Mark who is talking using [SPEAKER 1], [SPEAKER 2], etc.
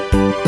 [SPEAKER 1] you